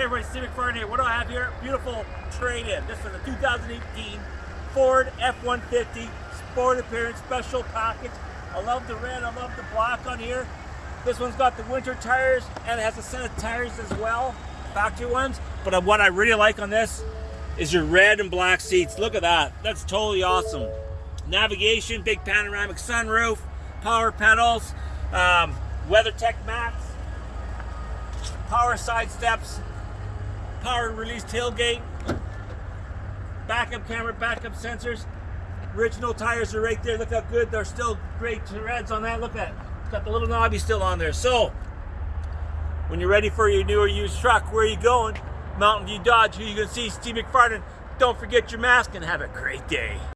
Hey everybody, Steve McFarland here. What do I have here? Beautiful trade-in. This is a 2018 Ford F-150 Sport Appearance Special Package. I love the red, I love the black on here. This one's got the winter tires and it has a set of tires as well, factory ones. But what I really like on this is your red and black seats. Look at that, that's totally awesome. Navigation, big panoramic sunroof, power pedals, um, WeatherTech mats, power side steps, power release tailgate, backup camera, backup sensors. Original tires are right there. Look how good. They're still great treads on that. Look at It's got the little knobby still on there. So, when you're ready for your new or used truck, where are you going? Mountain View Dodge. Who you to see? Steve McFarland. Don't forget your mask and have a great day.